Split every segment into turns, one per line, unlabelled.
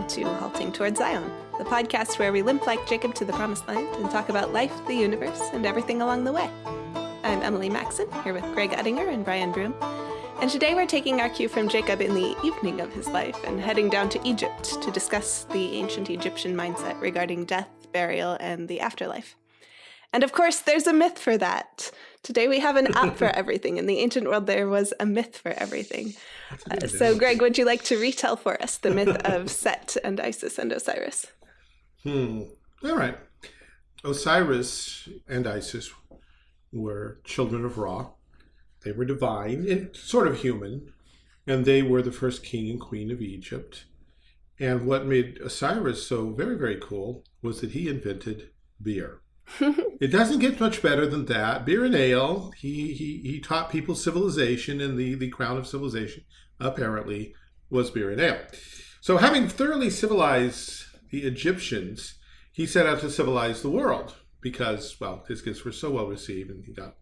welcome to Halting Towards Zion, the podcast where we limp like Jacob to the promised land and talk about life, the universe, and everything along the way. I'm Emily Maxon, here with Greg Uttinger and Brian Broom. And today we're taking our cue from Jacob in the evening of his life and heading down to Egypt to discuss the ancient Egyptian mindset regarding death, burial, and the afterlife. And of course, there's a myth for that. Today we have an app for everything. In the ancient world, there was a myth for everything. Uh, so, Greg, would you like to retell for us the myth of Set and Isis and Osiris?
Hmm. All right. Osiris and Isis were children of Ra. They were divine and sort of human, and they were the first king and queen of Egypt. And what made Osiris so very, very cool was that he invented beer. it doesn't get much better than that. Beer and ale. He he he taught people civilization, and the the crown of civilization apparently was beer and ale. So, having thoroughly civilized the Egyptians, he set out to civilize the world because, well, his gifts were so well received, and he got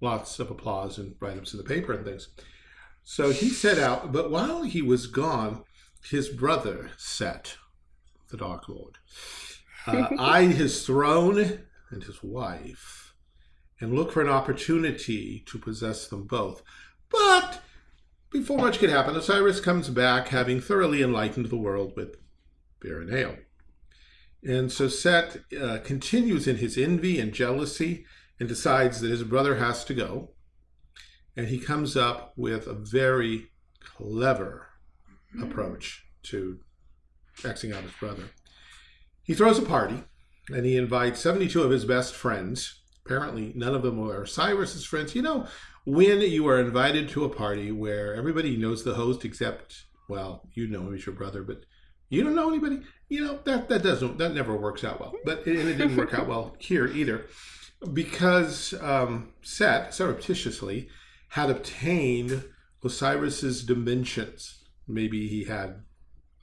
lots of applause and write-ups in the paper and things. So he set out, but while he was gone, his brother Set, the Dark Lord, uh, eyed his throne and his wife and look for an opportunity to possess them both. But before much could happen, Osiris comes back having thoroughly enlightened the world with beer and ale. And so Set uh, continues in his envy and jealousy and decides that his brother has to go. And he comes up with a very clever approach to Xing out his brother. He throws a party and he invites 72 of his best friends. Apparently, none of them are Osiris's friends. You know, when you are invited to a party where everybody knows the host except, well, you know him as your brother, but you don't know anybody, you know, that, that doesn't, that never works out well. But, and it didn't work out well here either because um, Set surreptitiously had obtained Osiris's dimensions. Maybe he had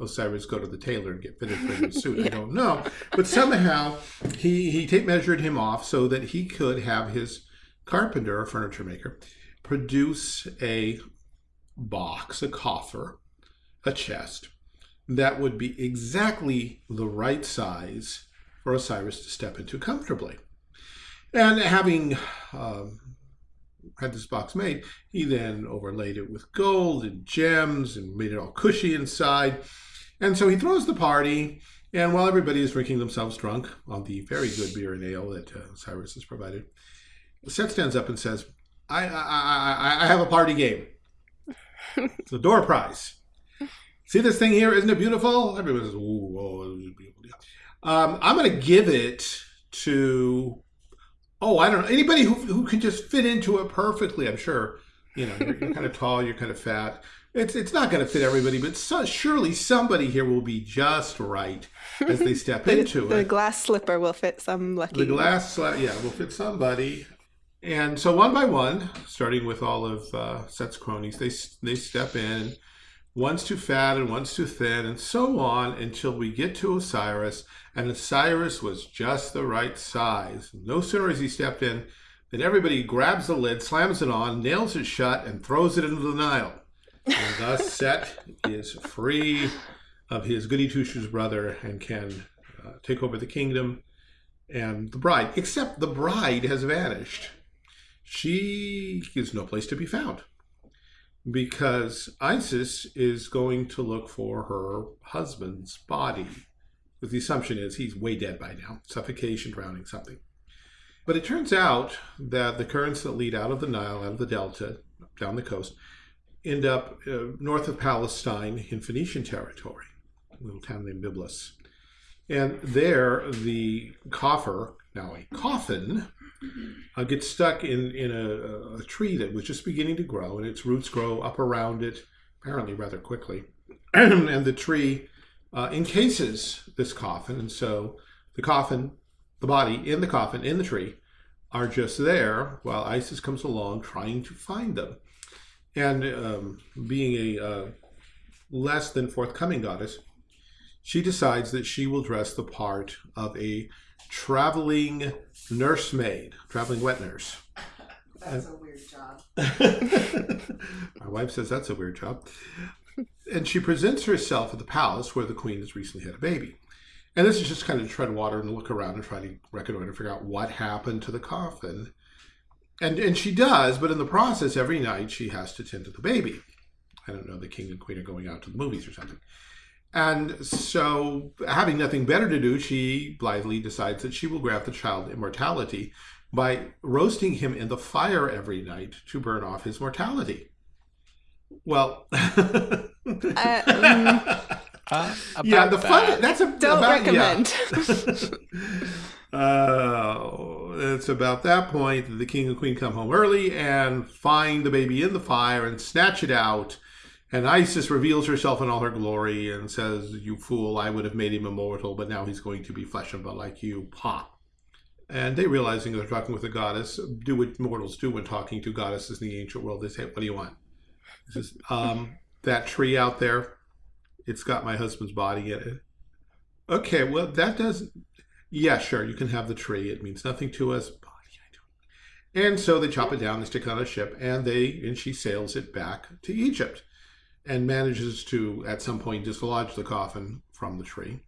Osiris go to the tailor and get fitted for his suit. yeah. I don't know. But somehow he, he take, measured him off so that he could have his carpenter or furniture maker produce a box, a coffer, a chest that would be exactly the right size for Osiris to step into comfortably. And having um, had this box made, he then overlaid it with gold and gems and made it all cushy inside. And so he throws the party, and while everybody is drinking themselves drunk on the very good beer and ale that uh, Osiris has provided, Set stands up and says, I, I, I, I have a party game. it's a door prize. See this thing here? Isn't it beautiful? Everybody says, Ooh, oh, beautiful. Um, I'm going to give it to Oh, I don't know. Anybody who, who can just fit into it perfectly, I'm sure. You know, you're, you're kind of tall, you're kind of fat. It's it's not going to fit everybody, but so, surely somebody here will be just right as they step
the,
into
the
it.
The glass slipper will fit some lucky.
The glass, yeah, will fit somebody. And so one by one, starting with all of uh, Set's cronies, they they step in. One's too fat and one's too thin, and so on until we get to Osiris and Osiris was just the right size. No sooner has he stepped in than everybody grabs the lid, slams it on, nails it shut, and throws it into the Nile. And thus Set is free of his goody two-shoes brother and can uh, take over the kingdom and the bride. Except the bride has vanished. She is no place to be found because Isis is going to look for her husband's body the assumption is he's way dead by now, suffocation, drowning, something. But it turns out that the currents that lead out of the Nile, out of the delta, down the coast, end up uh, north of Palestine in Phoenician territory, a little town named Byblos. And there, the coffer, now a coffin, uh, gets stuck in, in a, a, tree that was just beginning to grow, and its roots grow up around it, apparently rather quickly. and the tree uh, encases this coffin. And so the coffin, the body in the coffin, in the tree, are just there while Isis comes along trying to find them. And um, being a uh, less than forthcoming goddess, she decides that she will dress the part of a traveling nursemaid, traveling wet nurse.
That's a weird job.
My wife says that's a weird job. and she presents herself at the palace where the queen has recently had a baby. And this is just kind of to tread water and look around and try to reconnoiter and figure out what happened to the coffin. And and she does, but in the process, every night she has to tend to the baby. I don't know, the king and queen are going out to the movies or something. And so, having nothing better to do, she blithely decides that she will grant the child immortality by roasting him in the fire every night to burn off his mortality. Well, uh, um, uh, yeah, the fun that's a
don't about, recommend.
Yeah. uh, it's about that point that the king and queen come home early and find the baby in the fire and snatch it out. And Isis reveals herself in all her glory and says, "You fool! I would have made him immortal, but now he's going to be flesh and blood like you." Ha! And they realizing they're talking with a goddess, do what mortals do when talking to goddesses in the ancient world. They say, "What do you want?" Is, um, that tree out there, it's got my husband's body in it. Okay, well, that doesn't, yeah, sure, you can have the tree. It means nothing to us. And so they chop it down, they stick it on a ship, and they and she sails it back to Egypt and manages to, at some point, dislodge the coffin from the tree.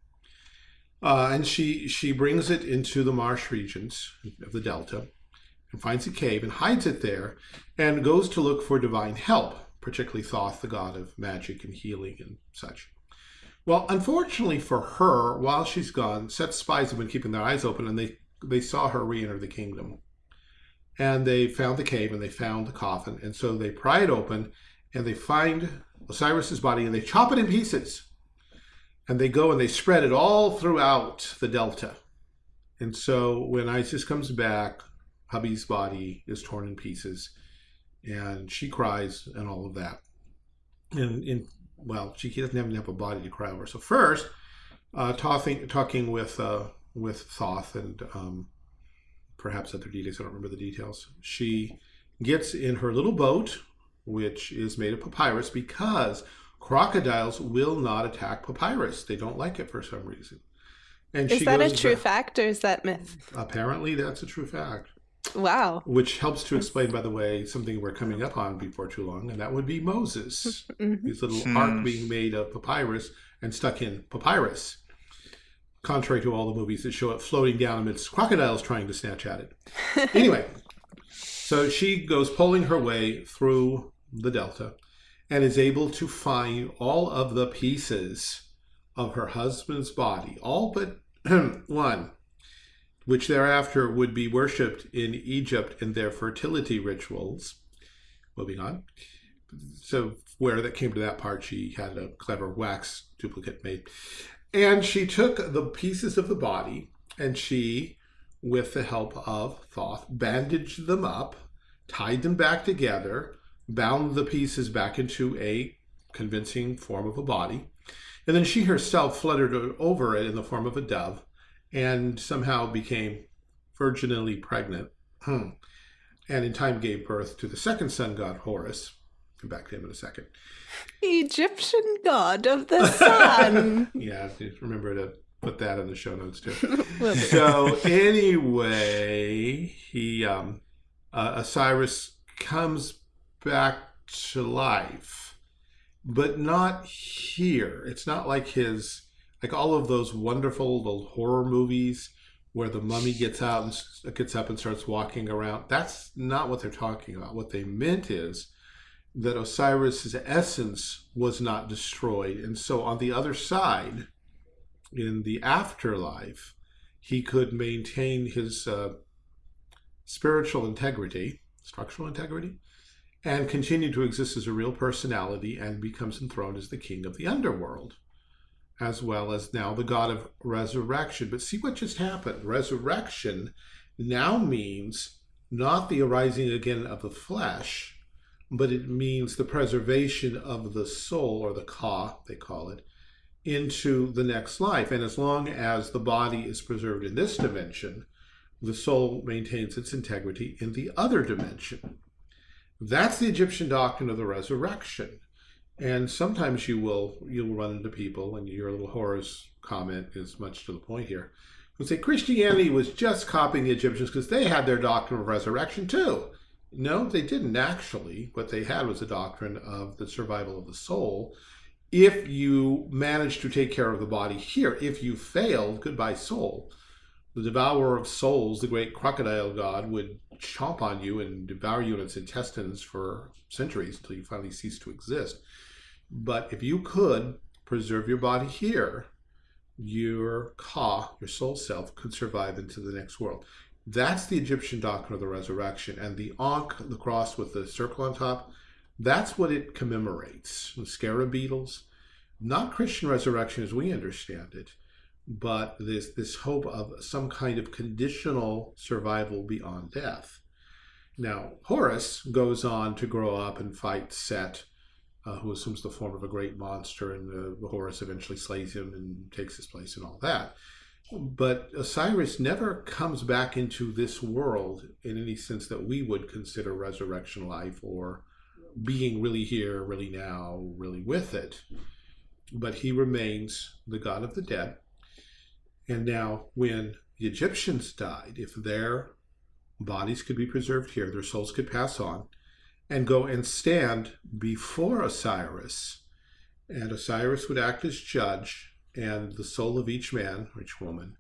Uh, and she she brings it into the marsh regions of the delta and finds a cave and hides it there and goes to look for divine help particularly Thoth, the god of magic and healing and such. Well, unfortunately for her, while she's gone, Set's spies have been keeping their eyes open and they, they saw her re-enter the kingdom. And they found the cave and they found the coffin. And so they pry it open and they find Osiris's body and they chop it in pieces. And they go and they spread it all throughout the delta. And so when Isis comes back, hubby's body is torn in pieces and she cries and all of that. And in well, she doesn't even have a body to cry over. So first, uh, talking talking with uh, with Thoth and um, perhaps other deities. I don't remember the details. She gets in her little boat, which is made of papyrus, because crocodiles will not attack papyrus. They don't like it for some reason.
And is that a true back. fact or is that myth?
Apparently, that's a true fact.
Wow.
Which helps to explain, by the way, something we're coming up on before too long, and that would be Moses. mm-hmm. His little hmm. ark being made of papyrus and stuck in papyrus. Contrary to all the movies that show it floating down amidst crocodiles trying to snatch at it. anyway, so she goes pulling her way through the delta and is able to find all of the pieces of her husband's body, all but one which thereafter would be worshipped in Egypt in their fertility rituals. Moving on. So where that came to that part, she had a clever wax duplicate made. And she took the pieces of the body and she, with the help of Thoth, bandaged them up, tied them back together, bound the pieces back into a convincing form of a body. And then she herself fluttered over it in the form of a dove and somehow became virginally pregnant. Hmm. and in time gave birth to the second sun god, Horus. Come back to him in a second.
Egyptian god of the sun.
yeah, remember to put that in the show notes too. so anyway, he um, uh, Osiris comes back to life, but not here. It's not like his like all of those wonderful old horror movies where the mummy gets out and gets up and starts walking around. That's not what they're talking about. What they meant is that Osiris's essence was not destroyed, and so on the other side, in the afterlife, he could maintain his uh, spiritual integrity, structural integrity, and continue to exist as a real personality and becomes enthroned as the king of the underworld as well as now the God of resurrection. But see what just happened. Resurrection now means not the arising again of the flesh, but it means the preservation of the soul, or the ka, they call it, into the next life. And as long as the body is preserved in this dimension, the soul maintains its integrity in the other dimension. That's the Egyptian doctrine of the resurrection. And sometimes you will you'll run into people, and your little Horus comment is much to the point here, who say Christianity was just copying the Egyptians because they had their doctrine of resurrection too. No, they didn't actually. What they had was a doctrine of the survival of the soul, if you manage to take care of the body here. If you failed, goodbye soul. The devourer of souls, the great crocodile god, would chomp on you and devour you in its intestines for centuries until you finally cease to exist. But if you could preserve your body here, your ka, your soul self, could survive into the next world. That's the Egyptian doctrine of the resurrection. And the Ankh, the cross with the circle on top, that's what it commemorates. The scarab beetles, not Christian resurrection as we understand it, but this, this hope of some kind of conditional survival beyond death. Now, Horus goes on to grow up and fight Set, uh, who assumes the form of a great monster, and uh, Horus eventually slays him and takes his place and all that. But Osiris never comes back into this world in any sense that we would consider resurrection life or being really here, really now, really with it. But he remains the god of the dead. And now, when the Egyptians died, if their bodies could be preserved here, their souls could pass on and go and stand before Osiris, and Osiris would act as judge and the soul of each man or each woman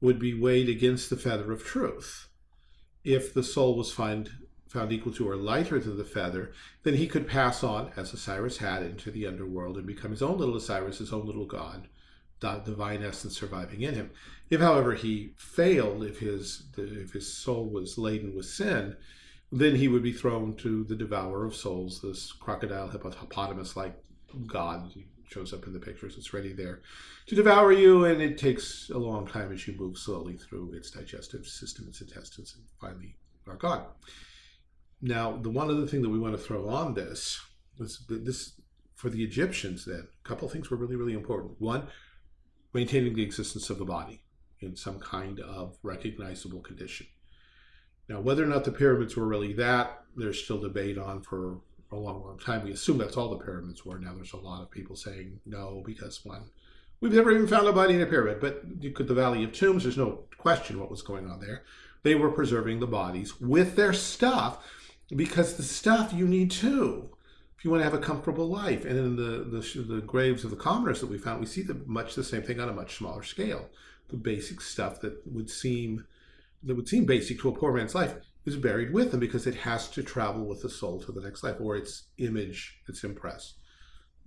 would be weighed against the feather of truth. If the soul was find, found equal to or lighter than the feather, then he could pass on, as Osiris had, into the underworld and become his own little Osiris, his own little god, divine essence surviving in him. If, however, he failed, if his, if his soul was laden with sin, then he would be thrown to the devourer of souls, this crocodile hippopotamus-like god shows up in the pictures. It's ready there to devour you, and it takes a long time as you move slowly through its digestive system, its intestines, and finally are gone. Now, the one other thing that we want to throw on this was this for the Egyptians. Then, a couple things were really, really important. One, maintaining the existence of the body in some kind of recognizable condition. Now, whether or not the pyramids were really that, there's still debate on for a long, long time. We assume that's all the pyramids were. Now there's a lot of people saying no because one, we've never even found a body in a pyramid. But you could the Valley of Tombs. There's no question what was going on there. They were preserving the bodies with their stuff because the stuff you need too if you want to have a comfortable life. And in the, the, the graves of the commoners that we found, we see the, much the same thing on a much smaller scale. The basic stuff that would seem that would seem basic to a poor man's life is buried with them because it has to travel with the soul to the next life, or its image, its impress,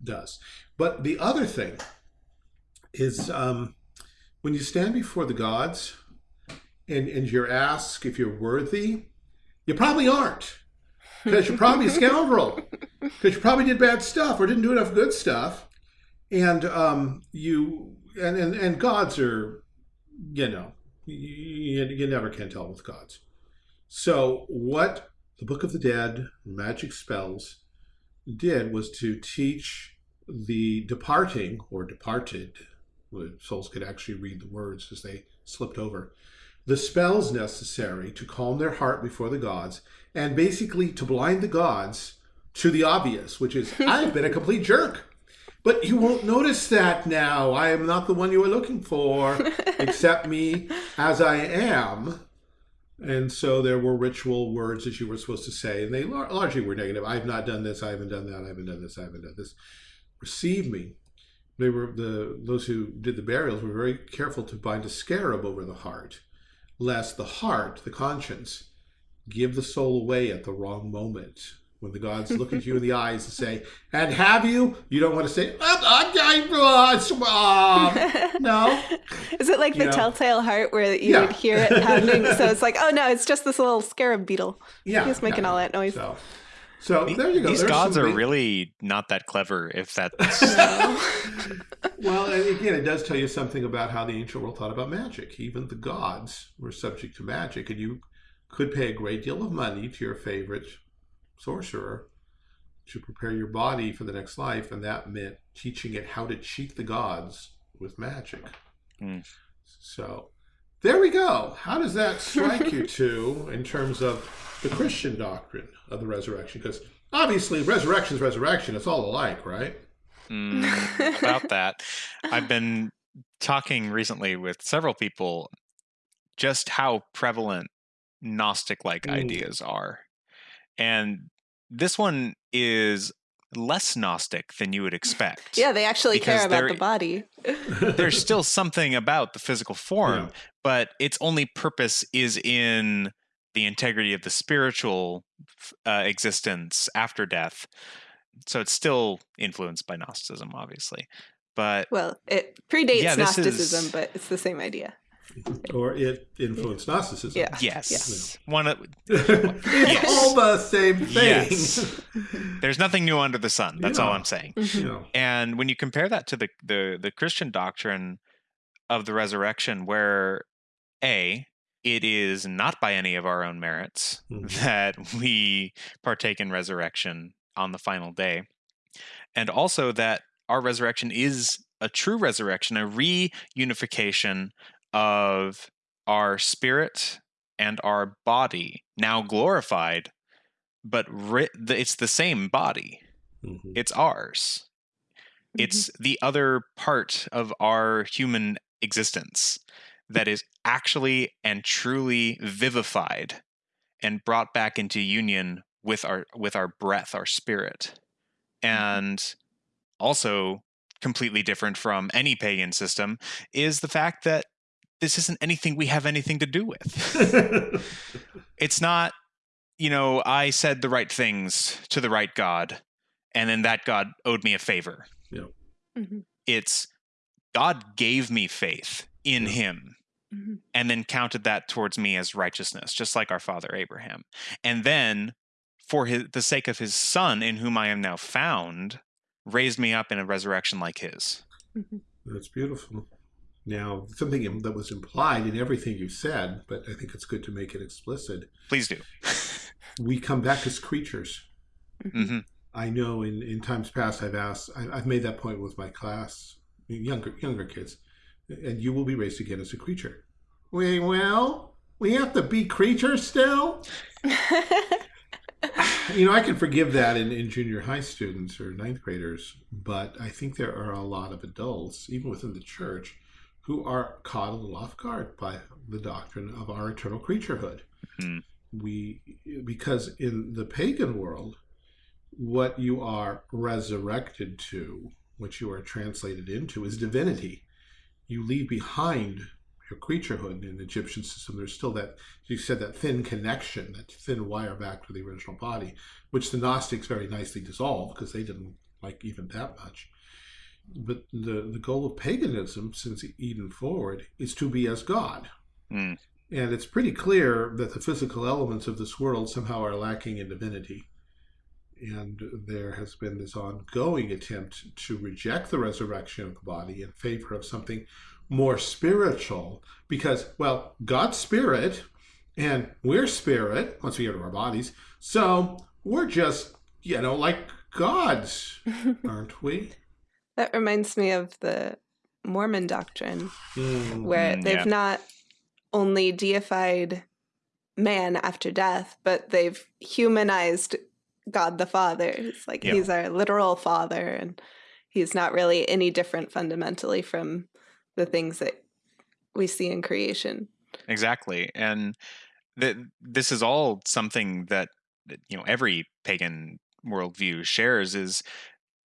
does. But the other thing is um, when you stand before the gods and, and you're asked if you're worthy, you probably aren't. Because you're probably a scoundrel. Because you probably did bad stuff or didn't do enough good stuff. And um, you and, and, and gods are, you know, you, you never can tell with gods. So what the Book of the Dead, magic spells, did was to teach the departing or departed, souls could actually read the words as they slipped over, the spells necessary to calm their heart before the gods and basically to blind the gods to the obvious, which is I've been a complete jerk. But you won't notice that now. I am not the one you are looking for. Accept me as I am. And so there were ritual words that you were supposed to say, and they largely were negative. I've not done this. I haven't done that. I haven't done this. I haven't done this. Receive me. They were the those who did the burials were very careful to bind a scarab over the heart, lest the heart, the conscience, give the soul away at the wrong moment. When the gods look at you in the eyes and say, "And have you?" You don't want to say, uh, uh, "No."
Is it like you the know? telltale heart where you yeah. would hear it pounding? so it's like, "Oh no, it's just this little scarab beetle."
Yeah,
he's making
yeah.
all that noise.
So, so there you go.
These
There's
gods are really not that clever. If that's
well, again, it does tell you something about how the ancient world thought about magic. Even the gods were subject to magic, and you could pay a great deal of money to your favorite sorcerer to prepare your body for the next life, and that meant teaching it how to cheat the gods with magic. Mm. So there we go. How does that strike you two in terms of the Christian doctrine of the resurrection? Because obviously, resurrection is resurrection. It's all alike, right?
Mm, about that, I've been talking recently with several people just how prevalent Gnostic like mm. ideas are. And this one is less Gnostic than you would expect.
Yeah, they actually care about the body.
There's still something about the physical form,
Yeah.
but its only purpose is in the integrity of the spiritual uh, existence after death. So it's still influenced by Gnosticism, obviously. But
Well, it predates
Yeah,
Gnosticism,
is-
but it's the same idea.
or it influenced Gnosticism.
Yeah.
yes, one of,
it's
Yes.
all the same thing.
Yes. there's nothing new under the sun. That's all I'm saying.
you know.
And when you compare that to the, the the Christian doctrine of the resurrection, where a it is not by any of our own merits
Mhm.
that we partake in resurrection on the final day, and also that our resurrection is a true resurrection, a reunification of our spirit and our body, now glorified, but ri- it's the same body
Mhm.
it's ours.
Mm-hmm.
It's the other part of our human existence that is actually and truly vivified and brought back into union with our with our breath, our spirit. And also completely different from any pagan system is the fact that this isn't anything we have anything to do with. it's not you know i said the right things to the right god and then that god owed me a favor
Mhm.
it's god gave me faith in
Yeah.
him
Mhm.
and then counted that towards me as righteousness just like our father abraham and then for his, the sake of his son in whom i am now found raised me up in a resurrection like his
That's beautiful. Now, something that was implied in everything you said, but I think it's good to make it explicit.
please do
We come back as creatures.
hmm
I know in, in times past I've asked, I, I've made that point with my class, younger younger kids, and you will be raised again as a creature. Wait, well, we have to be creatures still? You know, I can forgive that in, in junior high students or ninth graders, but I think there are a lot of adults, even within the church, who are caught a little off guard by the doctrine of our eternal creaturehood.
Hmm.
We, because in the pagan world, what you are resurrected to, what you are translated into, is divinity. You leave behind your creaturehood in the Egyptian system. There's still that, you said, that thin connection, that thin wire back to the original body, which the Gnostics very nicely dissolved because they didn't like even that much. But the, the goal of paganism since Eden forward is to be as God.
Mm.
And it's pretty clear that the physical elements of this world somehow are lacking in divinity. And there has been this ongoing attempt to reject the resurrection of the body in favor of something more spiritual because, well, God's spirit and we're spirit once we get to our bodies. So we're just, you know, like gods, aren't we?
That reminds me of the Mormon doctrine,
Mm,
where
Mm,
they've
yeah.
not only deified man after death, but they've humanized God the Father. It's like
Yeah.
he's our literal father, and he's not really any different fundamentally from the things that we see in creation.
exactly and that this is all something that that, you know every pagan worldview shares is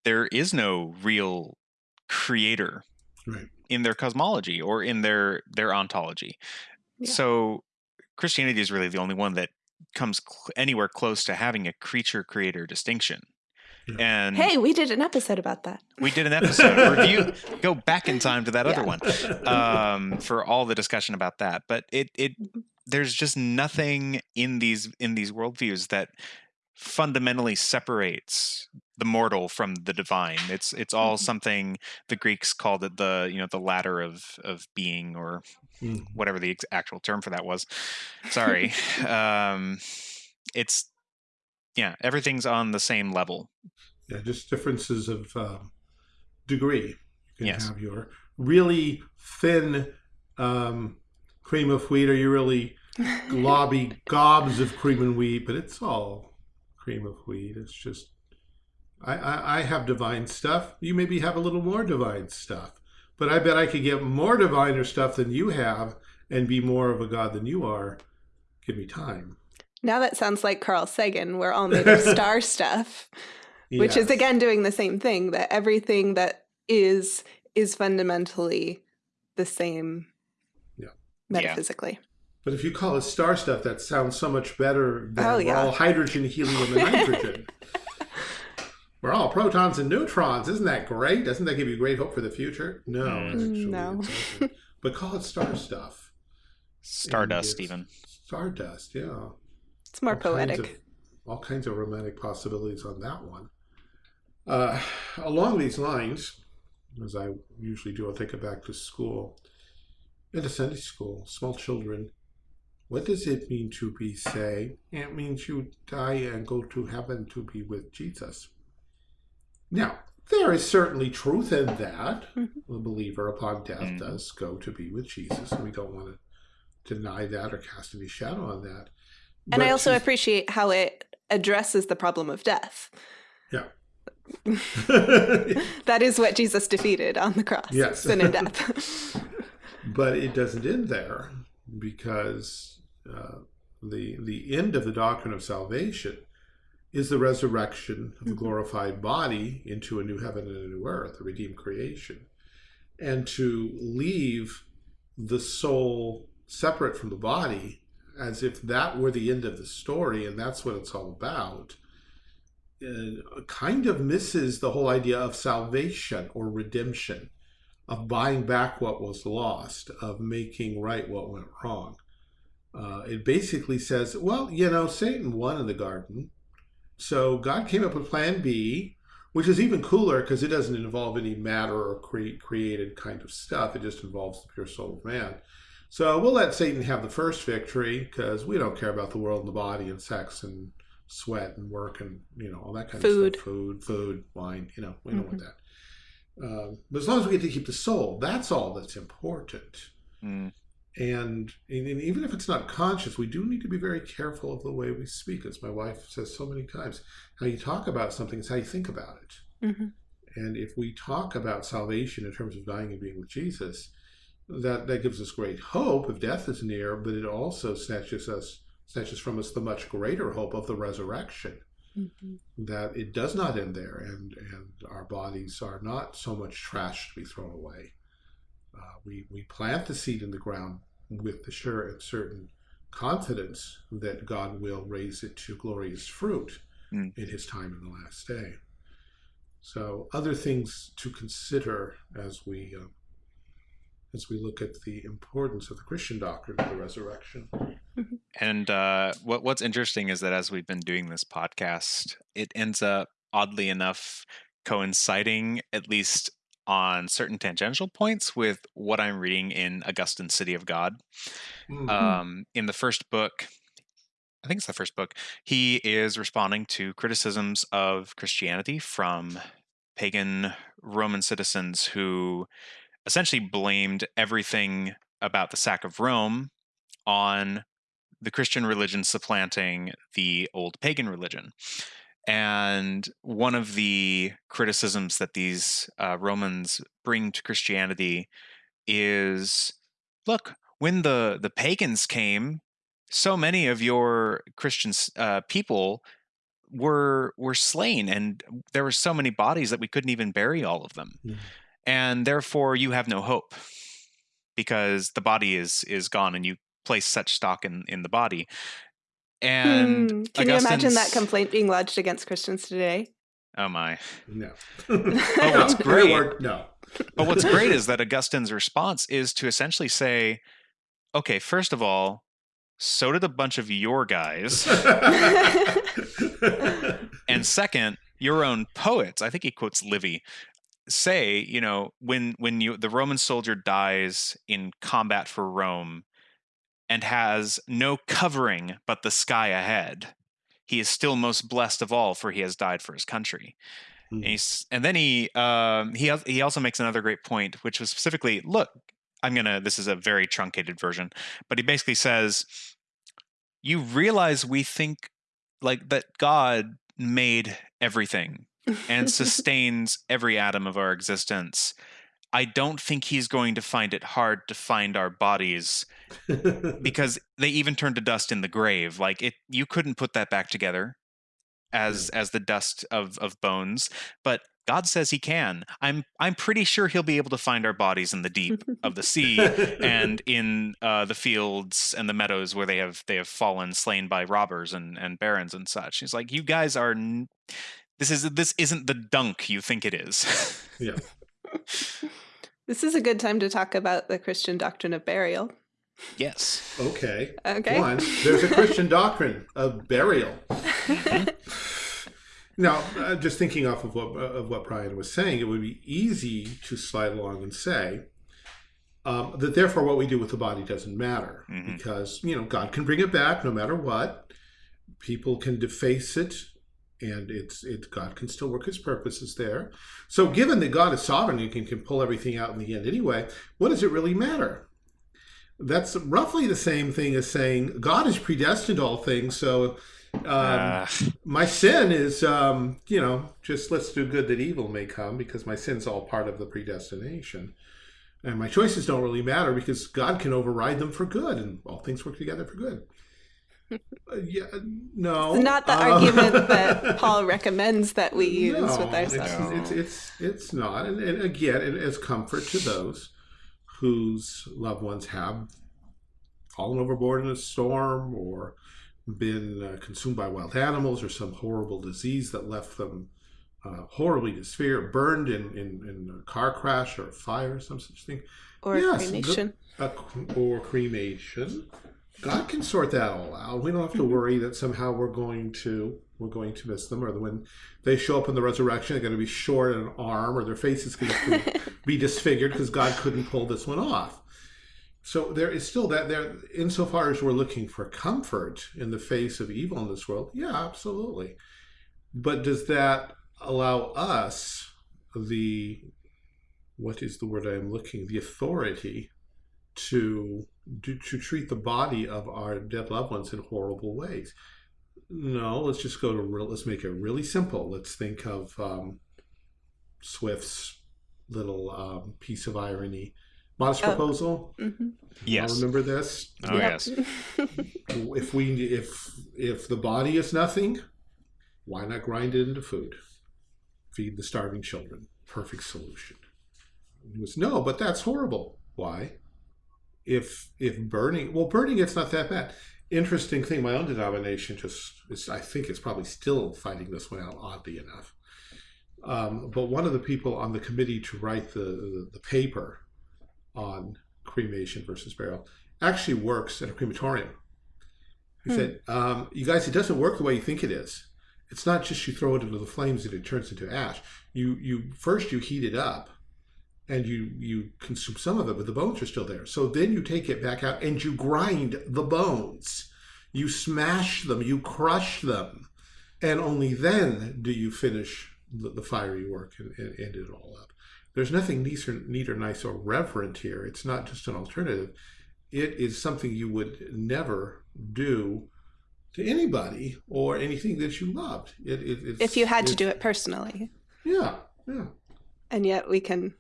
there is no real creator
Right.
in their cosmology or in their their ontology
Yeah.
so christianity is really the only one that comes cl- anywhere close to having a creature creator distinction
Yeah.
and
Hey, we did an episode about that.
we did an episode review go back in time to that other
Yeah.
one um, for all the discussion about that. But it it there's just nothing in these in these worldviews that fundamentally separates the mortal from the divine. It's it's all
Mhm.
something the Greeks called it the you know the ladder of of being or
Mm.
whatever the ex- actual term for that was. Sorry, um, it's yeah everything's on the same level.
Yeah, just differences of um, degree. You can
Yes.
have your really thin um, cream of wheat or your really globby gobs of cream and wheat, but it's all cream of wheat. It's just, I, I, I have divine stuff. You maybe have a little more divine stuff, but I bet I could get more diviner stuff than you have and be more of a god than you are. Give me time.
Now that sounds like Carl Sagan. We're all made of star stuff. which is again doing the same thing that everything that is is fundamentally the same
Yeah.
metaphysically.
But if you call it star stuff, that sounds so much better than
Oh,
we're
yeah.
all hydrogen, helium, and nitrogen. we're all protons and neutrons. Isn't that great? Doesn't that give you great hope for the future? No,
Mm.
actually,
No.
but call it star stuff.
Stardust,
it's-
even.
Stardust, yeah.
It's more
All kinds
poetic.
of- all kinds of romantic possibilities on that one. Uh, along these lines, as I usually do, I'll take it back to school. In a Sunday school, small children, what does it mean to be saved? It means you die and go to heaven to be with Jesus. Now, there is certainly truth in that. The believer upon death
Mhm.
does go to be with Jesus, and we don't want to deny that or cast any shadow on that.
And I also appreciate how it addresses the problem of death.
Yeah.
That is what Jesus defeated on the cross.
Yes.
Sin and death.
but it doesn't end there because uh, the the end of the doctrine of salvation is the resurrection of the
Mhm.
glorified body into a new heaven and a new earth, a redeemed creation, and to leave the soul separate from the body as if that were the end of the story and that's what it's all about uh, kind of misses the whole idea of salvation or redemption of buying back what was lost, of making right what went wrong. Uh, it basically says, well, you know, Satan won in the garden. So God came up with plan B, which is even cooler because it doesn't involve any matter or cre- created kind of stuff. It just involves the pure soul of man. So we'll let Satan have the first victory because we don't care about the world and the body and sex and sweat and work and, you know, all that kind
Food.
of stuff. Food, food, wine, you know, we don't want that. Um, but as long as we get to keep the soul, that's all that's important.
Mm.
And, and even if it's not conscious, we do need to be very careful of the way we speak. As my wife says so many times, how you talk about something is how you think about it.
Mhm.
And if we talk about salvation in terms of dying and being with Jesus, that that gives us great hope if death is near, but it also snatches us snatches from us the much greater hope of the resurrection
Mhm.
that it does not end there and and our bodies are not so much trash to be thrown away uh, we we plant the seed in the ground with the sure and certain confidence that god will raise it to glorious fruit
Mm.
in his time in the last day so other things to consider as we uh, as we look at the importance of the christian doctrine of the resurrection
And uh, what what's interesting is that as we've been doing this podcast, it ends up oddly enough coinciding at least on certain tangential points with what I'm reading in Augustine's City of God.
Mm.
Um, in the first book, I think it's the first book, he is responding to criticisms of Christianity from pagan Roman citizens who essentially blamed everything about the sack of Rome on the Christian religion supplanting the old pagan religion. And one of the criticisms that these uh, Romans bring to Christianity is look, when the, the pagans came, so many of your Christian uh, people were were slain, and there were so many bodies that we couldn't even bury all of them,
Mhm.
and therefore you have no hope because the body is is gone, and you place such stock in in the body. And
Hmm. Can you imagine that complaint being lodged against Christians today?
oh my!
no
what's
No,
great-
or- no
But what's great is that Augustine's response is to essentially say, okay, first of all, so did a bunch of your guys. and second, your own poets, I think he quotes Livy, say, you know, when when you the Roman soldier dies in combat for Rome and has no covering but the sky ahead, he is still most blessed of all, for he has died for his country.
Hmm.
And, he's, and then he um, he he also makes another great point, which was specifically, look, I'm gonna. This is a very truncated version, but he basically says, you realize we think like that God made everything and sustains every atom of our existence. I don't think he's going to find it hard to find our bodies because they even turn to dust in the grave. Like it, you couldn't put that back together. as as the dust of of bones, but God says he can. I'm I'm pretty sure he'll be able to find our bodies in the deep of the sea and in uh, the fields and the meadows where they have they have fallen slain by robbers and and barons and such. He's like, you guys are. N- this is this isn't the dunk you think it is.
yeah.
This is a good time to talk about the Christian doctrine of burial.
Yes.
Okay.
Okay.
One, there's a Christian doctrine of burial. Now, uh, just thinking off of what of what Brian was saying, it would be easy to slide along and say um, that therefore what we do with the body doesn't matter
Mhm.
because you know God can bring it back no matter what. People can deface it, and it's it God can still work His purposes there. So, given that God is sovereign and can, can pull everything out in the end anyway, what does it really matter? That's roughly the same thing as saying God has predestined all things, so. Um,
Uh,
my sin is um, you know just let's do good that evil may come because my sin's all part of the predestination and my choices don't really matter because god can override them for good and all things work together for good yeah no
It's not the
uh,
argument that Paul recommends that we use
no,
with ourselves.
it's, it's, it's it's not and, and again it is comfort to those whose loved ones have fallen overboard in a storm or been uh, consumed by wild animals or some horrible disease that left them uh, horribly disfigured, burned in, in, in a car crash or a fire or some such thing,
Or
yes, the-
cremation.
a, or cremation. God can sort that all out. We don't have to mm-hmm. worry that somehow we're going to we're going to miss them, or that when they show up in the resurrection, they're going to be short an arm, or their face is going to be disfigured because God couldn't pull this one off. So there is still that there, insofar as we're looking for comfort in the face of evil in this world, yeah, absolutely. But does that allow us the what is the word I am looking the authority to to, to treat the body of our dead loved ones in horrible ways? No, let's just go to real. Let's make it really simple. Let's think of um, Swift's little um, piece of irony. Modest
Oh.
proposal.
hmm
yes.
Y'all remember this?
Oh, yes.
If we if if the body is nothing, why not grind it into food? Feed the starving children. Perfect solution. It was no, but that's horrible. Why? If if burning, well, burning it's not that bad. Interesting thing. My own denomination just is. I think it's probably still fighting this one out. Oddly enough, um, but one of the people on the committee to write the the, the paper on cremation versus burial actually works at a crematorium. He
Hmm.
said, um, "You guys, it doesn't work the way you think it is. It's not just you throw it into the flames and it turns into ash. You you first you heat it up, and you you consume some of it, but the bones are still there. So then you take it back out and you grind the bones. You smash them, you crush them, and only then do you finish the, the fiery work and, and end it all up. There's nothing neat or, neat or nice or reverent here. It's not just an alternative. It is something you would never do to anybody or anything that you loved. It, it, it's,
if you had to do it personally.
Yeah, yeah.
And yet we can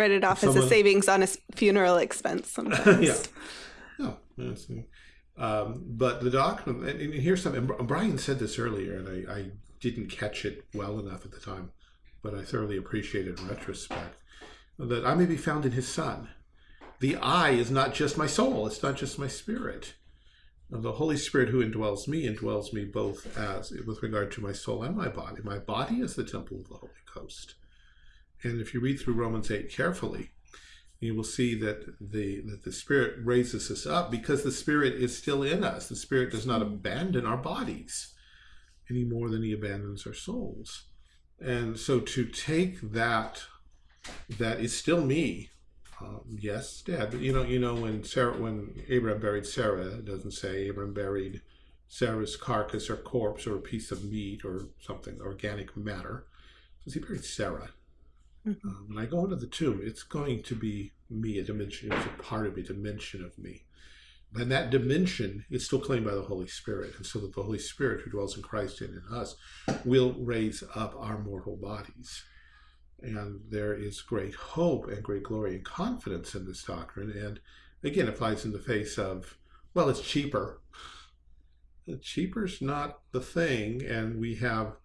write it off as a savings on a funeral expense sometimes.
Yeah. No, that's, um, but the doctrine, and, here's something. Brian said this earlier, and I, I didn't catch it well enough at the time, but I thoroughly appreciate it in retrospect. That I may be found in His Son. The I is not just my soul; it's not just my spirit. The Holy Spirit who indwells me indwells me both as with regard to my soul and my body. My body is the temple of the Holy Ghost. And if you read through Romans 8 carefully, you will see that the that the spirit raises us up because the spirit is still in us. The spirit does not abandon our bodies any more than he abandons our souls. And so to take that that is still me. Um, yes dad but you know you know when sarah when abraham buried sarah it doesn't say abraham buried sarah's carcass or corpse or a piece of meat or something organic matter. Says he buried sarah um, when I go into the tomb, it's going to be me, a dimension, it's a part of me, a dimension of me. And that dimension is still claimed by the Holy Spirit. And so that the Holy Spirit who dwells in Christ and in us will raise up our mortal bodies. And there is great hope and great glory and confidence in this doctrine. And again, it flies in the face of, well, it's cheaper. cheaper's not the thing, and we have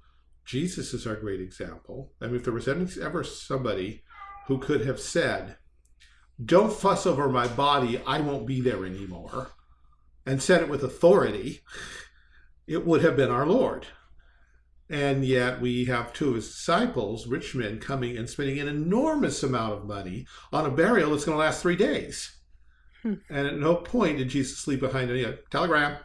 Jesus is our great example. I mean, if there was ever somebody who could have said, "Don't fuss over my body; I won't be there anymore," and said it with authority, it would have been our Lord. And yet we have two of his disciples, rich men, coming and spending an enormous amount of money on a burial that's going to last three days. Hmm. And at no point did Jesus leave behind any telegram.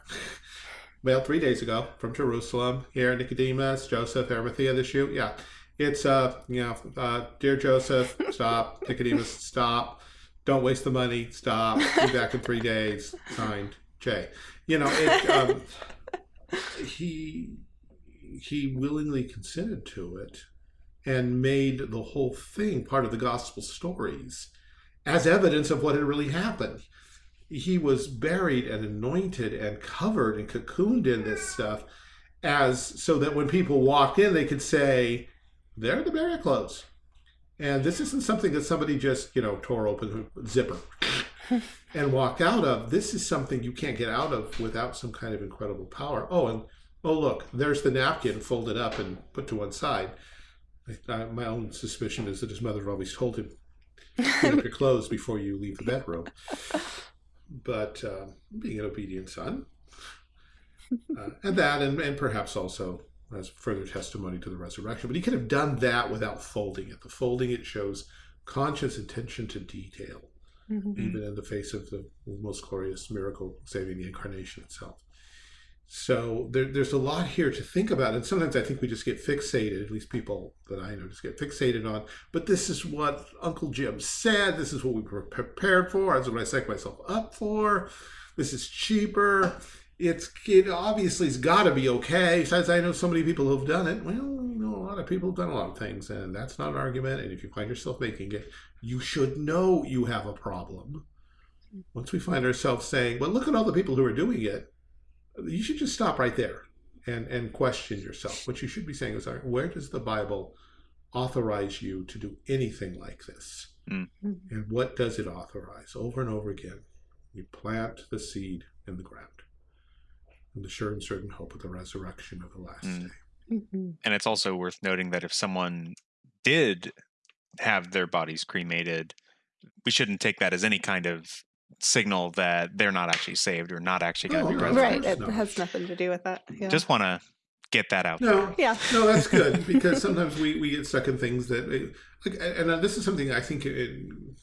Mailed three days ago from Jerusalem. Here, Nicodemus, Joseph, Arimathea, the shoot. Yeah. It's, uh, you know, uh, dear Joseph, stop. Nicodemus, stop. Don't waste the money. Stop. Be back in three days. Signed, Jay. You know, it, um, he he willingly consented to it and made the whole thing part of the gospel stories as evidence of what had really happened. He was buried and anointed and covered and cocooned in this stuff as so that when people walked in, they could say, they're the burial clothes. And this isn't something that somebody just, you know, tore open zipper and walked out of. This is something you can't get out of without some kind of incredible power. Oh, and oh look, there's the napkin folded up and put to one side. I, my own suspicion is that his mother always told him, "Clean up your clothes before you leave the bedroom." But uh, being an obedient son, uh, and that, and, and perhaps also as further testimony to the resurrection. But he could have done that without folding it. The folding it shows conscious attention to detail, mm -hmm. even in the face of the most glorious miracle saving the incarnation itself. So there, there's a lot here to think about. And sometimes I think we just get fixated, at least people that I know just get fixated on, but this is what Uncle Jim said. This is what we were prepared for. This is what I set myself up for. This is cheaper. It's it obviously has got to be okay. Besides, I know so many people who've done it. Well, you know, a lot of people have done a lot of things, and that's not an argument. And if you find yourself making it, you should know you have a problem. Once we find ourselves saying, well, look at all the people who are doing it, you should just stop right there and, and question yourself. What you should be saying is, where does the Bible authorize you to do anything like this? Mm. And what does it authorize? Over and over again, you plant the seed in the ground in the sure and certain hope of the resurrection of the last mm. day.
Mm -hmm. And it's also worth noting that if someone did have their bodies cremated, we shouldn't take that as any kind of signal that they're not actually saved or not actually going to oh, be resurrected.
Right, it no. has nothing to do with that.
Yeah. Just want to get that out
no,
there.
Yeah.
No, that's good because sometimes we, we get stuck in things that, like, and this is something I think, it,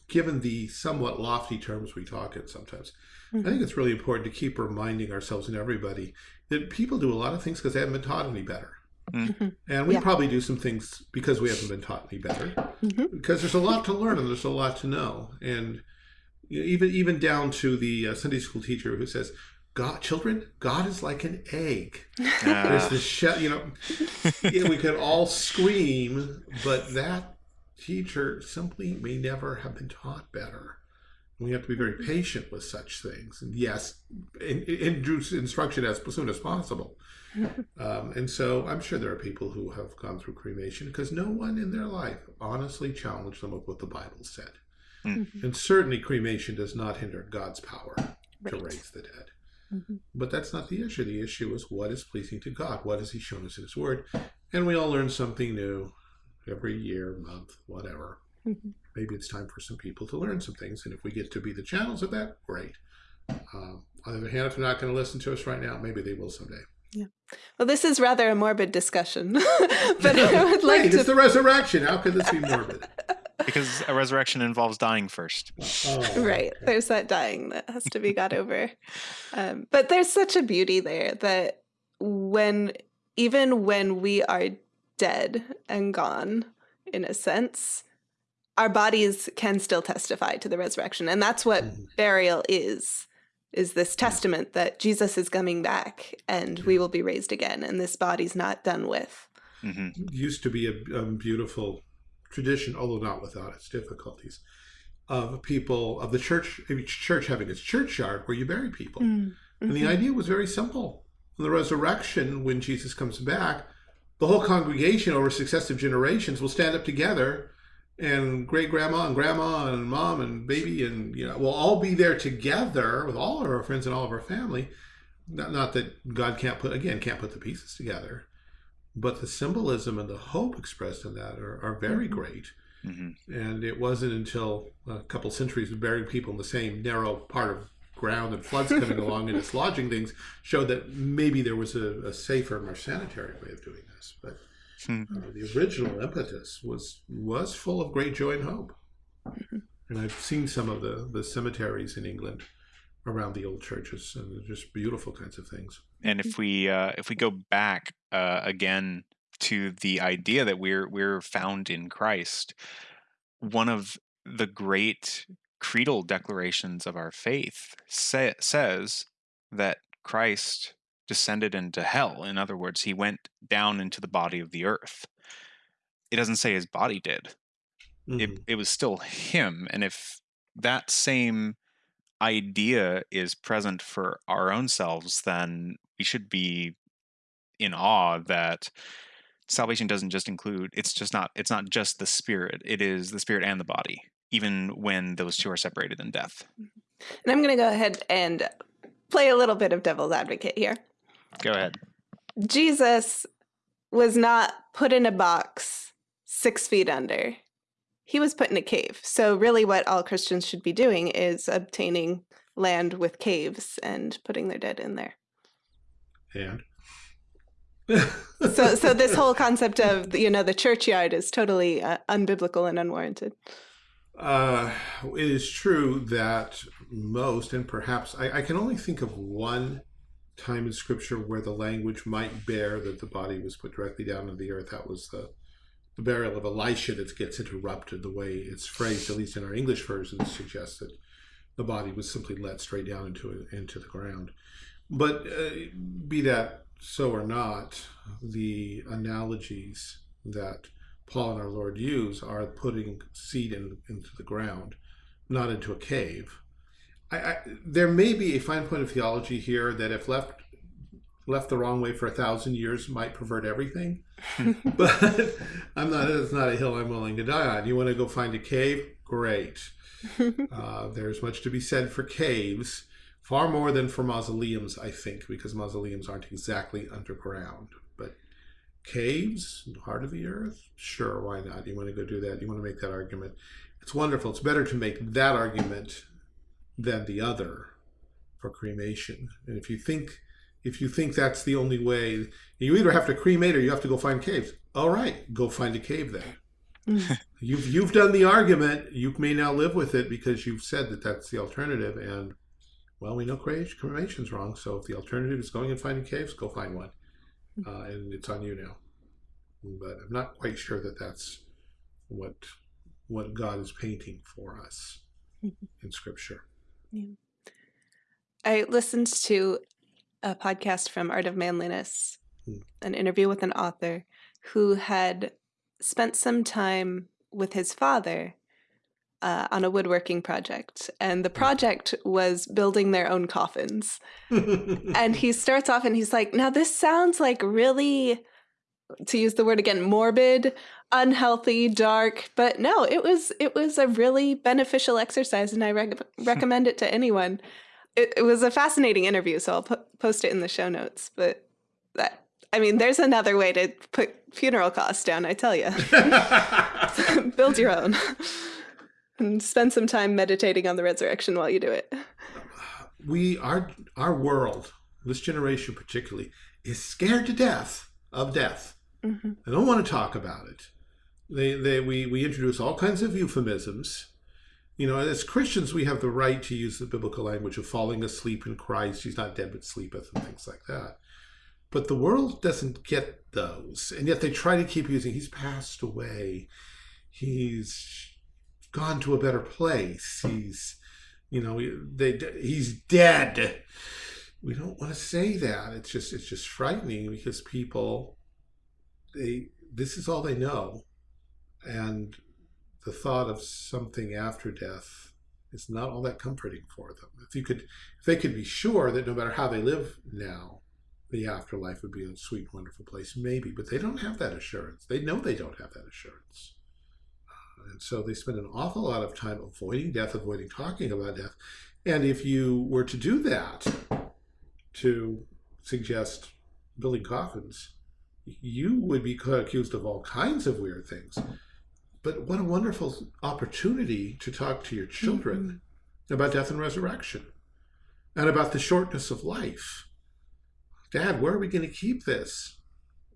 given the somewhat lofty terms we talk in sometimes, mm -hmm. I think it's really important to keep reminding ourselves and everybody that people do a lot of things because they haven't been taught any better. Mm -hmm. And we yeah. probably do some things because we haven't been taught any better mm -hmm. because there's a lot to learn and there's a lot to know. And even even down to the uh, Sunday school teacher who says, God, children, God is like an egg. Uh. There's the shell, you know, yeah, we could all scream, but that teacher simply may never have been taught better. We have to be very patient with such things. And yes, induce instruction as soon as possible. Um, and so I'm sure there are people who have gone through cremation because no one in their life honestly challenged them with what the Bible said. Mm -hmm. And certainly cremation does not hinder God's power right. to raise the dead. Mm -hmm. But that's not the issue. The issue is what is pleasing to God? What has he shown us in his word? And we all learn something new every year, month, whatever. Mm -hmm. Maybe it's time for some people to learn some things. And if we get to be the channels of that, great. Uh, on the other hand, if they're not going to listen to us right now, maybe they will someday.
Yeah. Well, this is rather a morbid discussion, but I would like
right, to. It's the resurrection. How could this be morbid?
because a resurrection involves dying first.
Oh, right. There's that dying that has to be got over. Um, but there's such a beauty there that when, even when we are dead and gone, in a sense, our bodies can still testify to the resurrection. And that's what mm. burial is, is this testament that Jesus is coming back and we will be raised again and this body's not done with.
Mm -hmm. Used to be a, a beautiful tradition, although not without its difficulties, of people of the church, each church having its churchyard where you bury people. Mm -hmm. And the mm-hmm. idea was very simple. In the resurrection, when Jesus comes back, the whole congregation over successive generations will stand up together and great grandma and grandma and mom and baby and you know we'll all be there together with all of our friends and all of our family not, not that God can't put again can't put the pieces together, but the symbolism and the hope expressed in that are, are very great.
Mm-hmm.
And it wasn't until a couple centuries of burying people in the same narrow part of ground and floods coming along and dislodging things showed that maybe there was a, a safer, more sanitary way of doing this. But
Hmm.
uh, the original impetus was was full of great joy and hope. And I've seen some of the, the cemeteries in England around the old churches, and just beautiful kinds of things.
and if we uh, if we go back uh, again to the idea that we're we're found in Christ, one of the great creedal declarations of our faith sa- says that Christ descended into hell. In other words, he went down into the body of the earth. It doesn't say his body did. It
Mhm.
it was still him, and if that same idea is present for our own selves, then we should be in awe that salvation doesn't just include it's just not it's not just the spirit it is the spirit and the body even when those two are separated in death mm-hmm.
And I'm going to go ahead and play a little bit of devil's advocate here.
go ahead
Jesus was not put in a box six feet under. He was put in a cave. So, really, what all Christians should be doing is obtaining land with caves and putting their dead in there.
And
So, so this whole concept of you know the churchyard is totally uh, unbiblical and unwarranted.
Uh, it is true that most, and perhaps I, I can only think of one time in Scripture where the language might bear that the body was put directly down into the earth. That was the the burial of Elisha that gets interrupted. The way it's phrased, at least in our English version, suggests that the body was simply let straight down into into the ground. But uh, be that so or not, the analogies that Paul and our Lord use are putting seed in, into the ground, not into a cave. I, I, there may be a fine point of theology here that, if left left the wrong way for a thousand years, might pervert everything. but I'm not. It's not a hill I'm willing to die on. You want to go find a cave? Great. Uh, there's much to be said for caves, far more than for mausoleums, I think, because mausoleums aren't exactly underground. But caves, in heart of the earth, sure, why not? You want to go do that? You want to make that argument? It's wonderful. It's better to make that argument than the other for cremation. And if you think if you think that's the only way, you either have to cremate or you have to go find caves. All right, go find a cave then. You've you've done the argument. You may now live with it because you've said that that's the alternative. And well, we know cre- cremation's wrong. So if the alternative is going and finding caves, go find one, uh, and it's on you now. But I'm not quite sure that that's what what God is painting for us in Scripture.
I listened to a podcast from Art of Manliness,
Hmm.
an interview with an author who had spent some time with his father uh, on a woodworking project. And the project was building their own coffins. And he starts off and he's like, Now, this sounds like really, to use the word again, morbid, unhealthy, dark. But no, it was it was a really beneficial exercise, and I rec- recommend it to anyone it, it was a fascinating interview, so I'll po- post it in the show notes. But that, I mean, there's another way to put funeral costs down. I tell you, build your own, and spend some time meditating on the resurrection while you do it.
we our our world, this generation particularly, is scared to death of death.
hmm
They don't want to talk about it. They, they, we, we introduce all kinds of euphemisms. You know, as Christians, we have the right to use the biblical language of falling asleep in Christ. He's not dead but sleepeth, and things like that. But the world doesn't get those, and yet they try to keep using. He's passed away. He's gone to a better place. He's, you know, they, he's dead. We don't want to say that. It's just, it's just frightening because people they this is all they know and the thought of something after death is not all that comforting for them if you could if they could be sure that no matter how they live now the afterlife would be a sweet wonderful place maybe but they don't have that assurance they know they don't have that assurance and so they spend an awful lot of time avoiding death avoiding talking about death and if you were to do that to suggest building coffins, you would be accused of all kinds of weird things. But what a wonderful opportunity to talk to your children mm -hmm. about death and resurrection and about the shortness of life. Dad, where are we going to keep this?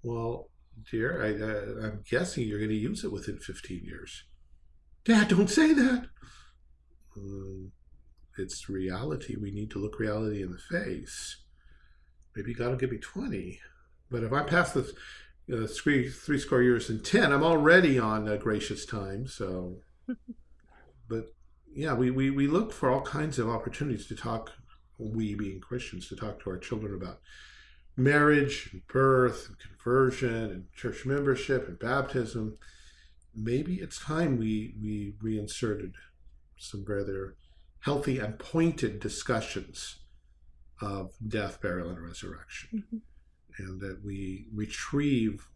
Well, dear, I, am uh, guessing you're going to use it within 15 years. Dad, don't say that. Um, it's reality. We need to look reality in the face. Maybe God will give me 20. But if I pass the uh, three, three score years and 10. I'm already on a gracious time. So, but yeah, we, we, we look for all kinds of opportunities to talk, we being Christians, to talk to our children about marriage and birth and conversion and church membership and baptism. Maybe it's time we, we reinserted some rather healthy and pointed discussions of death, burial, and resurrection. Mm -hmm and that we retrieve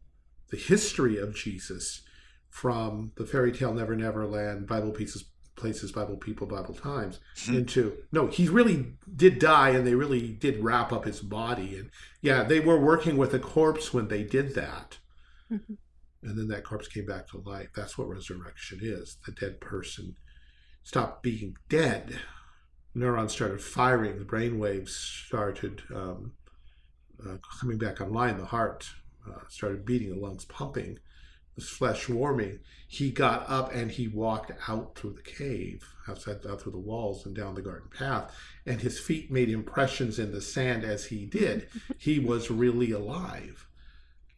the history of Jesus from the fairy tale Never Never Land, Bible pieces, places, Bible people, Bible times hmm. into no, he really did die and they really did wrap up his body. And yeah, they were working with a corpse when they did that. Mm -hmm. And then that corpse came back to life. That's what resurrection is. The dead person stopped being dead. Neurons started firing. The brain waves started um, uh, coming back online, the heart uh, started beating, the lungs pumping, his flesh warming. He got up and he walked out through the cave, outside out through the walls and down the garden path, and his feet made impressions in the sand as he did. he was really alive.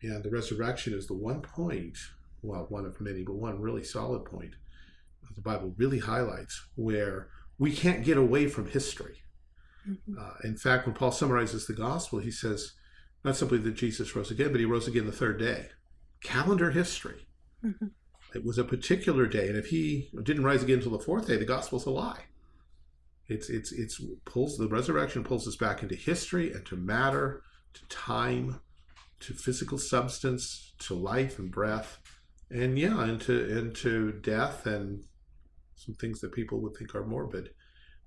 And the resurrection is the one point, well, one of many, but one really solid point the Bible really highlights where we can't get away from history. Mm-hmm. Uh, in fact, when Paul summarizes the gospel, he says not simply that Jesus rose again, but he rose again the third day. Calendar history. Mm-hmm. It was a particular day, and if he didn't rise again until the fourth day, the gospel's a lie. It's it's it's pulls the resurrection pulls us back into history and to matter, to time, to physical substance, to life and breath, and yeah, into into death and some things that people would think are morbid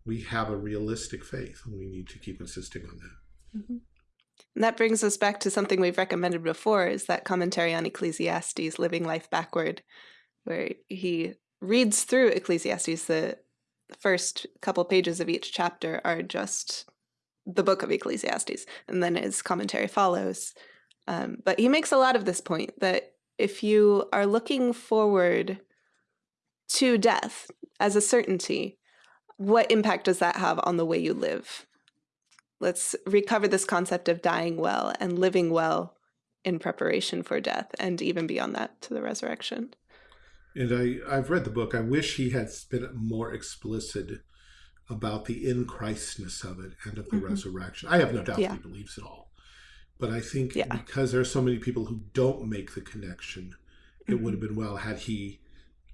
we have a realistic faith and we need to keep insisting on that.
Mm -hmm. And that brings us back to something we've recommended before is that commentary on Ecclesiastes, Living Life Backward, where he reads through Ecclesiastes. The first couple pages of each chapter are just the book of Ecclesiastes, and then his commentary follows. Um, but he makes a lot of this point that if you are looking forward to death as a certainty, what impact does that have on the way you live? Let's recover this concept of dying well and living well in preparation for death and even beyond that to the resurrection.
And I, I've read the book. I wish he had been more explicit about the in Christness of it and of the mm -hmm. resurrection. I have no doubt yeah. he believes it all. But I think yeah. because there are so many people who don't make the connection, it mm -hmm. would have been well had he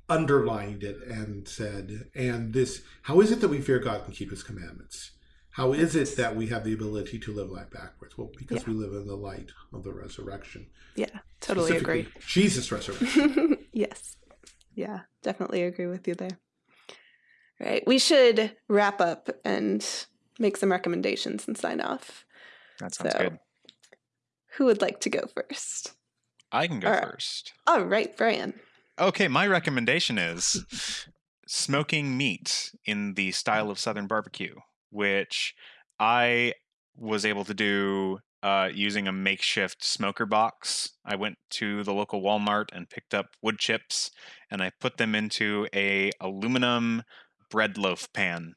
underlined it and said, and this, how is it that we fear God and keep his commandments? How is it that we have the ability to live life backwards? Well, because yeah. we live in the light of the resurrection.
Yeah, totally agree.
Jesus' resurrection.
yes. Yeah, definitely agree with you there. Right. We should wrap up and make some recommendations and sign off.
That sounds so, good.
Who would like to go first?
I can go All first.
All right, Brian.
Okay, my recommendation is smoking meat in the style of Southern barbecue, which I was able to do uh, using a makeshift smoker box. I went to the local Walmart and picked up wood chips, and I put them into a aluminum bread loaf pan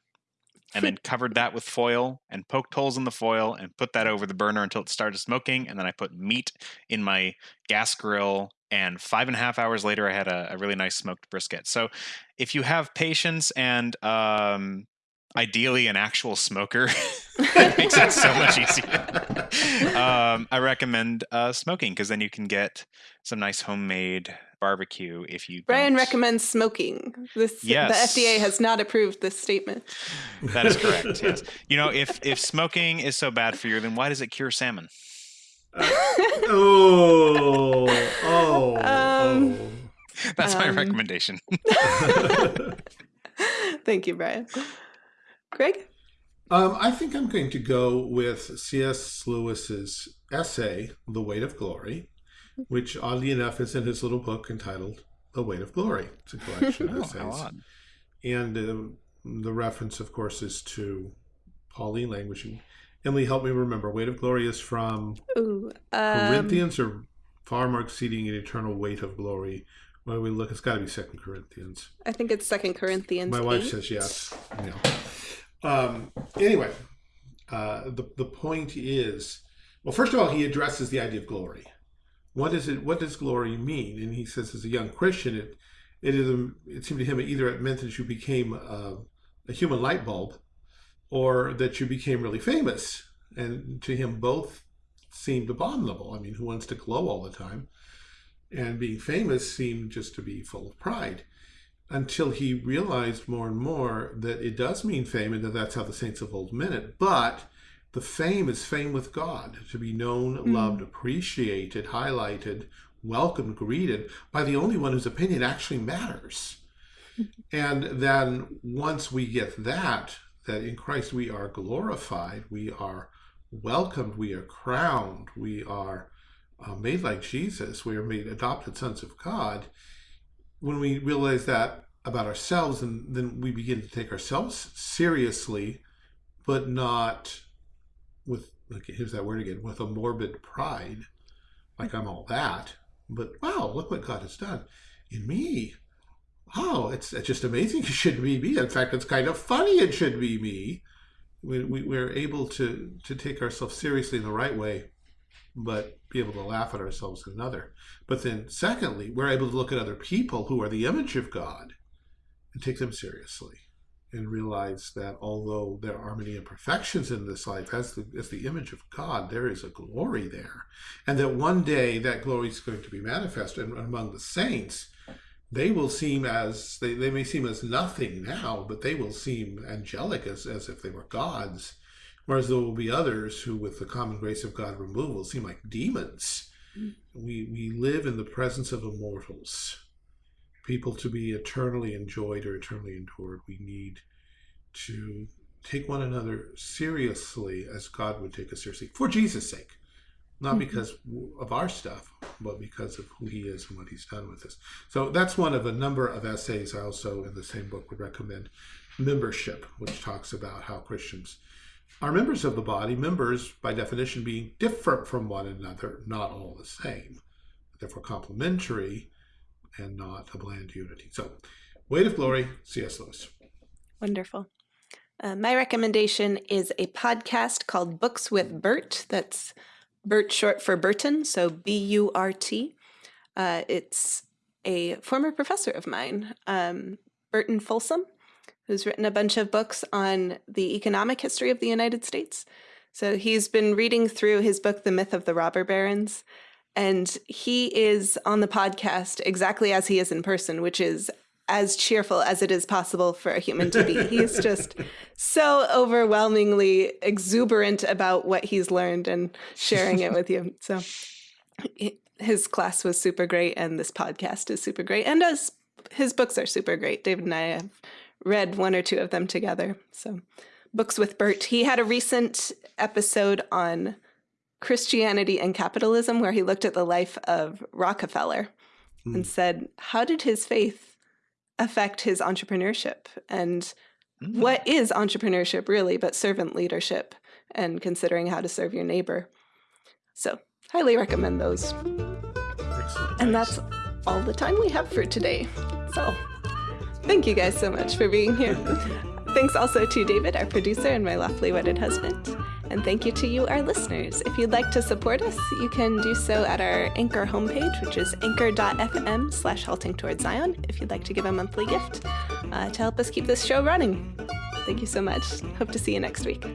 and then covered that with foil and poked holes in the foil and put that over the burner until it started smoking. And then I put meat in my gas grill. And five and a half hours later, I had a, a really nice smoked brisket. So if you have patience and um, ideally an actual smoker, it makes it so much easier. um, I recommend uh, smoking because then you can get some nice homemade barbecue if you
Brian don't. recommends smoking. This yes. the FDA has not approved this statement.
That is correct. yes. You know, if if smoking is so bad for you, then why does it cure salmon?
Uh, oh, oh, um, oh.
That's um, my recommendation.
Thank you, Brian. Greg?
Um, I think I'm going to go with C.S. Lewis's essay, The Weight of Glory, which oddly enough is in his little book entitled The Weight of Glory. It's a collection of
Oh,
essays.
how.
And uh, the reference, of course, is to Pauline language. And Emily, help me remember. Weight of Glory is from
Ooh, um,
Corinthians or far more exceeding an eternal weight of glory. When we look, it's got to be Second Corinthians.
I think it's Second Corinthians.
My wife
8.
says yes. Yeah. Um, anyway, uh, the the point is, well, first of all, he addresses the idea of glory. What is it? What does glory mean? And he says, as a young Christian, it it is a, it seemed to him either it meant that you became a, a human light bulb, or that you became really famous. And to him, both seemed abominable. I mean, who wants to glow all the time? And being famous seemed just to be full of pride until he realized more and more that it does mean fame and that that's how the saints of old meant it. But the fame is fame with God, to be known,
Mm.
loved, appreciated, highlighted, welcomed, greeted by the only one whose opinion actually matters. and then once we get that, that in Christ we are glorified, we are welcomed, we are crowned, we are uh, made like Jesus, we are made adopted sons of God when we realize that about ourselves, and then we begin to take ourselves seriously, but not with like here's that word again with a morbid pride, like I'm all that. But wow, look what God has done in me. Wow, it's, it's just amazing. It should be me. In fact, it's kind of funny. It should be me. We, we, we're able to to take ourselves seriously in the right way, but be able to laugh at ourselves in another. But then, secondly, we're able to look at other people who are the image of God and take them seriously and realize that although there are many imperfections in this life, as the, as the image of God, there is a glory there. And that one day that glory is going to be manifested and among the saints. They will seem as, they, they may seem as nothing now, but they will seem angelic as, as if they were gods. Whereas there will be others who, with the common grace of God removed, will seem like demons. Hmm. We, we live in the presence of immortals. People to be eternally enjoyed or eternally endured, we need to take one another seriously as God would take us seriously for Jesus' sake. Not
Mhm.
because of our stuff, but because of who he is and what he's done with us. So that's one of a number of essays I also, in the same book, would recommend. Membership, which talks about how Christians are members of the body, members by definition being different from one another, not all the same, therefore complementary and not a bland unity. So, Weight of Glory, C.S. Lewis.
Wonderful. Uh, my recommendation is a podcast called Books with Bert. That's Bert short for Burton, so B U R T. Uh, it's a former professor of mine, um, Burton Folsom, who's written a bunch of books on the economic history of the United States. So he's been reading through his book, The Myth of the Robber Barons, and he is on the podcast exactly as he is in person, which is as cheerful as it is possible for a human to be. He's just so overwhelmingly exuberant about what he's learned and sharing it with you. So his class was super great, and this podcast is super great, and as his books are super great. David and I have read one or two of them together. So, books with Bert. He had a recent episode on Christianity and capitalism where he looked at the life of Rockefeller
Hmm.
and said, How did his faith affect his entrepreneurship? And
Mm.
what is entrepreneurship really but servant leadership and considering how to serve your neighbor? So, highly recommend those.
Excellent.
And that's all the time we have for today. So, thank you guys so much for being here. Thanks also to David, our producer, and my lawfully wedded husband. And thank you to you, our listeners. If you'd like to support us, you can do so at our Anchor homepage, which is anchor.fm slash halting towards Zion, if you'd like to give a monthly gift uh, to help us keep this show running. Thank you so much. Hope to see you next week.